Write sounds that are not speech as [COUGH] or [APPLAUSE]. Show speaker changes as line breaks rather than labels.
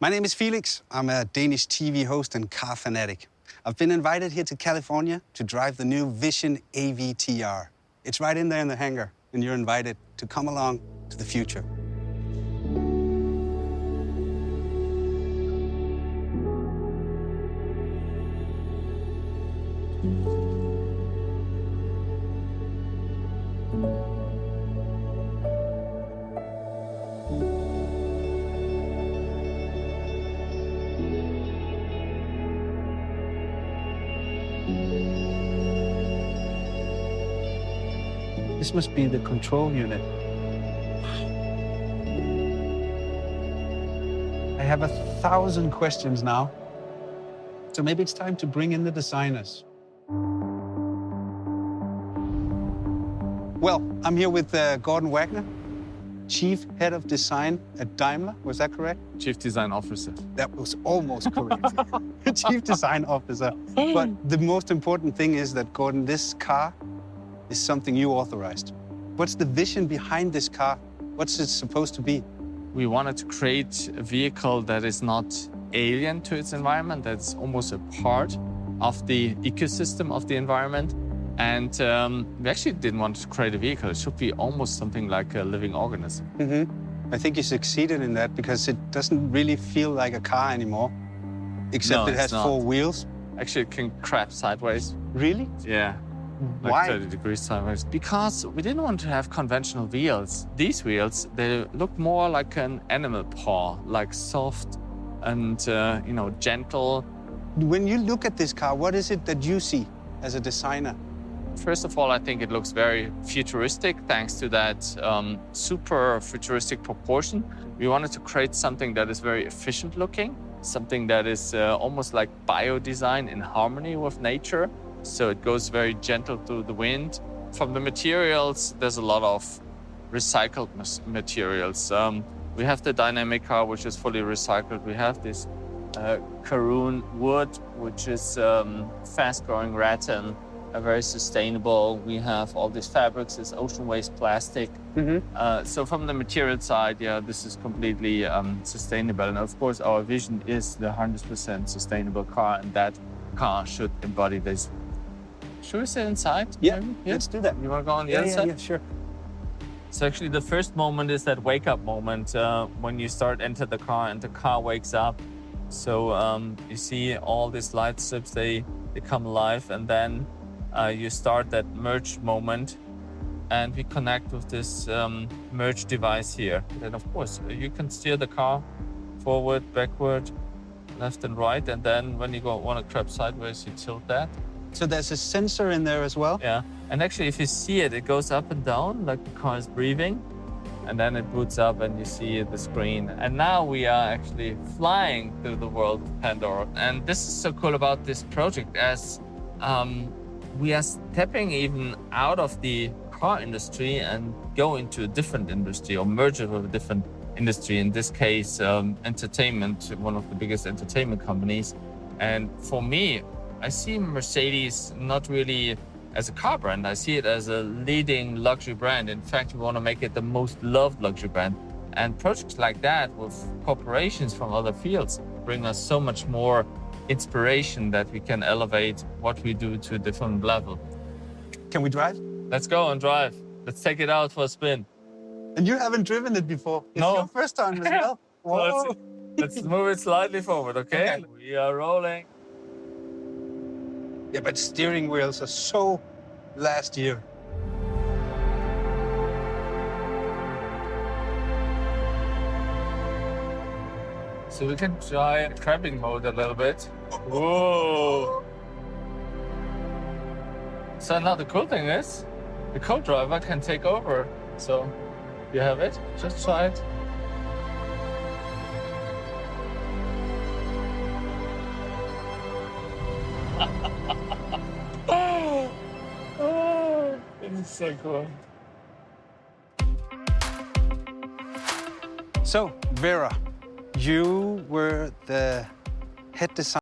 My name is Felix. I'm a Danish TV host and car fanatic. I've been invited here to California to drive the new Vision AVTR. It's right in there in the hangar, and you're invited to come along to the future. This must be the control unit. I have a thousand questions now. So maybe it's time to bring in the designers. Well, I'm here with uh, Gorden Wagener, Chief Head of Design at Daimler. Was that correct?
Chief Design Officer.
That was almost correct. [LAUGHS] Chief Design Officer. But the most important thing is that, Gorden, this car is something you authorized. What's the vision behind this car? What's it supposed to be?
We wanted to create a vehicle that is not alien to its environment, that's almost a part of the ecosystem of the environment. And um, we actually didn't want to create a vehicle. It should be almost something like a living organism.
Mm-hmm. I think you succeeded in that because it doesn't really feel like a car anymore, except
No,
it has
not.
four wheels.
Actually, it can crab sideways.
Really?
Yeah. Like
Why?
30 degrees sideways. Because we didn't want to have conventional wheels. These wheels, they look more like an animal paw, like soft and, uh, you know, gentle.
When you look at this car, what is it that you see as a designer?
First of all, I think it looks very futuristic thanks to that um, super futuristic proportion. We wanted to create something that is very efficient looking, something that is uh, almost like bio-design in harmony with nature. So it goes very gentle through the wind. From the materials, there's a lot of recycled materials. Um, we have the Dinamica, which is fully recycled. We have this uh, Karuun wood, which is um, fast-growing rattan, uh, very sustainable. We have all these fabrics, this ocean waste plastic.
Mm-hmm.
Uh, so from the material side, yeah, this is completely um, sustainable. And of course, our vision is the 100% sustainable car, and that car should embody this. Should we sit inside?
Yeah,
maybe?
let's do that.
You want to go on the
Yeah,
other
yeah,
side?
yeah, sure.
So actually, the first moment is that wake-up moment uh, when you start enter the car and the car wakes up. So um, you see all these light strips they they come alive, and then uh, you start that merge moment, and we connect with this um, merge device here. Then of course you can steer the car forward, backward, left and right, and then when you go want to crab sideways, you tilt that.
So there's a sensor in there as well.
Yeah, and actually, if you see it, it goes up and down like the car is breathing, and then it boots up and you see the screen. And now we are actually flying through the world of Pandora. And this is so cool about this project, as um, we are stepping even out of the car industry and go into a different industry or merge it with a different industry. In this case, um, entertainment, one of the biggest entertainment companies. And for me, I see Mercedes not really as a car brand. I see it as a leading luxury brand. In fact, we want to make it the most loved luxury brand. And projects like that with corporations from other fields bring us so much more inspiration that we can elevate what we do to a different level.
Can we drive?
Let's go and drive. Let's take it out for a spin.
And you haven't driven it before. It's
No.
your first time as well. [LAUGHS]
Let's- Let's move it slightly forward, okay?
Okay.
We are rolling.
Yeah, but steering wheels are so last year.
So we can try crabbing mode a little bit. Whoa! So now the cool thing is, the co-driver can take over. So you have it. Just try it. So cool.
So, Vera, you were the head designer.